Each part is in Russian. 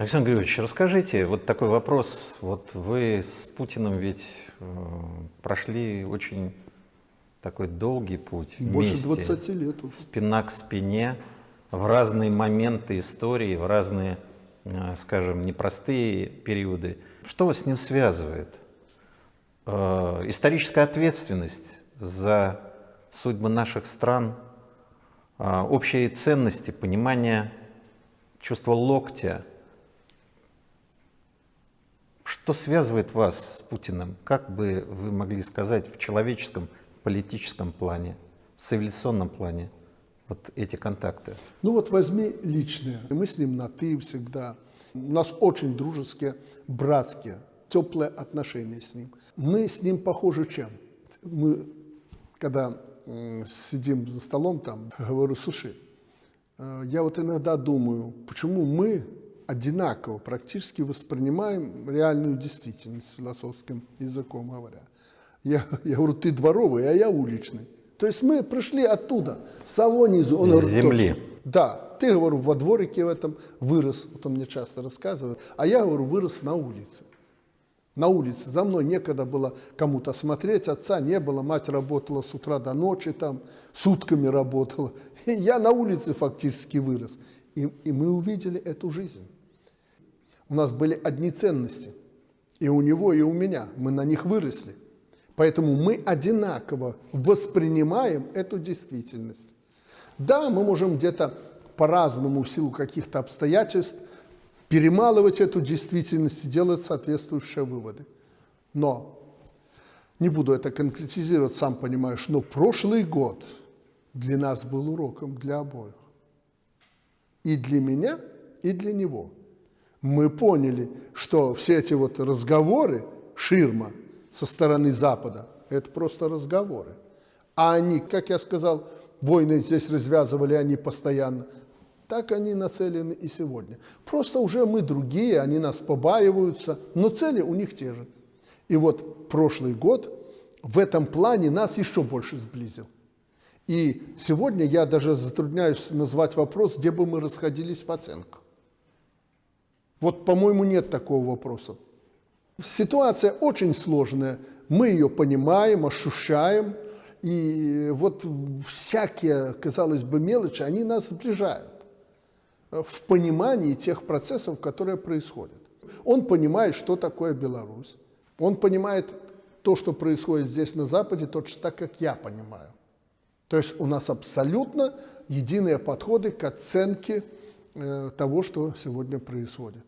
Александр Григорьевич, расскажите, вот такой вопрос. Вот вы с Путиным ведь э, прошли очень такой долгий путь Больше вместе. 20 лет. Спина к спине, в разные моменты истории, в разные, э, скажем, непростые периоды. Что вас с ним связывает? Э, историческая ответственность за судьбы наших стран, общие ценности, понимание чувство локтя – что связывает вас с Путиным? Как бы вы могли сказать в человеческом, политическом плане, в цивилизационном плане вот эти контакты? Ну вот возьми личное. Мы с ним на «ты» всегда. У нас очень дружеские, братские, теплые отношения с ним. Мы с ним похожи чем? Мы, когда сидим за столом там, говорю, слушай, э, я вот иногда думаю, почему мы одинаково практически воспринимаем реальную действительность философским языком говоря. Я, я говорю, ты дворовый, а я уличный. То есть мы пришли оттуда, с самого низу. Он говорит, земли. Точно. Да, ты, говорю, во дворике в этом вырос, вот он мне часто рассказывает, а я, говорю, вырос на улице. На улице. За мной некогда было кому-то смотреть, отца не было, мать работала с утра до ночи, там, сутками работала. И я на улице фактически вырос. И, и мы увидели эту жизнь. У нас были одни ценности. И у него, и у меня. Мы на них выросли. Поэтому мы одинаково воспринимаем эту действительность. Да, мы можем где-то по-разному в силу каких-то обстоятельств перемалывать эту действительность и делать соответствующие выводы. Но, не буду это конкретизировать, сам понимаешь, но прошлый год для нас был уроком для обоих. И для меня, и для него – мы поняли, что все эти вот разговоры, ширма со стороны Запада, это просто разговоры. А они, как я сказал, войны здесь развязывали они постоянно, так они нацелены и сегодня. Просто уже мы другие, они нас побаиваются, но цели у них те же. И вот прошлый год в этом плане нас еще больше сблизил. И сегодня я даже затрудняюсь назвать вопрос, где бы мы расходились в оценках. Вот, по-моему, нет такого вопроса. Ситуация очень сложная, мы ее понимаем, ощущаем, и вот всякие, казалось бы, мелочи, они нас сближают в понимании тех процессов, которые происходят. Он понимает, что такое Беларусь, он понимает то, что происходит здесь на Западе, точно так, как я понимаю. То есть у нас абсолютно единые подходы к оценке э, того, что сегодня происходит.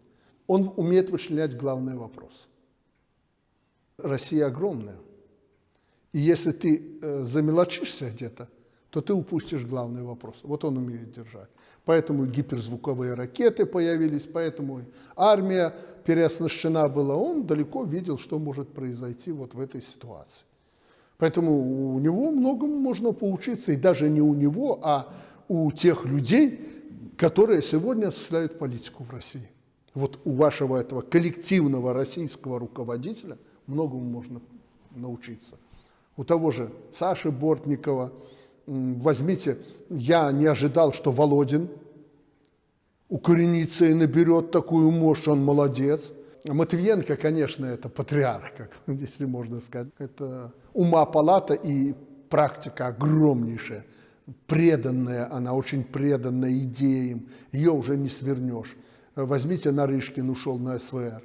Он умеет вычленять главный вопрос. Россия огромная. И если ты э, замелочишься где-то, то ты упустишь главный вопрос. Вот он умеет держать. Поэтому гиперзвуковые ракеты появились, поэтому армия переоснащена была. Он далеко видел, что может произойти вот в этой ситуации. Поэтому у него многому можно поучиться, и даже не у него, а у тех людей, которые сегодня осуществляют политику в России. Вот у вашего этого коллективного российского руководителя многому можно научиться. У того же Саши Бортникова, возьмите, я не ожидал, что Володин укоренится и наберет такую мощь, он молодец. Матвиенко, конечно, это патриарх, как, если можно сказать. Это ума палата и практика огромнейшая, преданная, она очень преданная идеям, ее уже не свернешь. Возьмите Нарышкин, ушел на СВР.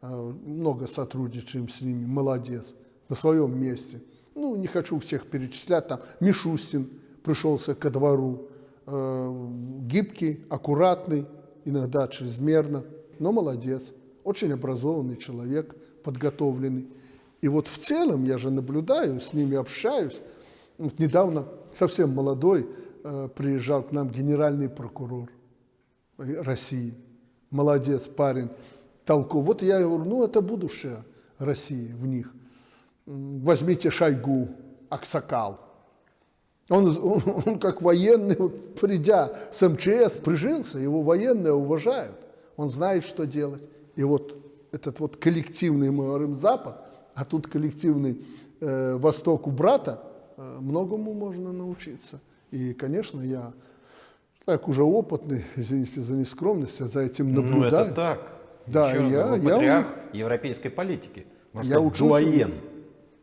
Э, много сотрудничаем с ними, молодец, на своем месте. Ну, не хочу всех перечислять, там Мишустин пришелся ко двору, э, гибкий, аккуратный, иногда чрезмерно, но молодец, очень образованный человек, подготовленный. И вот в целом я же наблюдаю, с ними общаюсь. Вот недавно совсем молодой э, приезжал к нам генеральный прокурор России – молодец парень, толку. Вот я говорю, ну это будущее России в них. Возьмите Шойгу, Аксакал. Он, он, он как военный, вот, придя с МЧС, прижился, его военные уважают. Он знает, что делать. И вот этот вот коллективный, мы говорим, Запад, а тут коллективный э, Восток у брата, э, многому можно научиться. И, конечно, я Человек уже опытный, извините за нескромность, я за этим Ну, наблюдаю. это так. Да, Еще я- я патриарх европейской политики. Я учился, дуаен.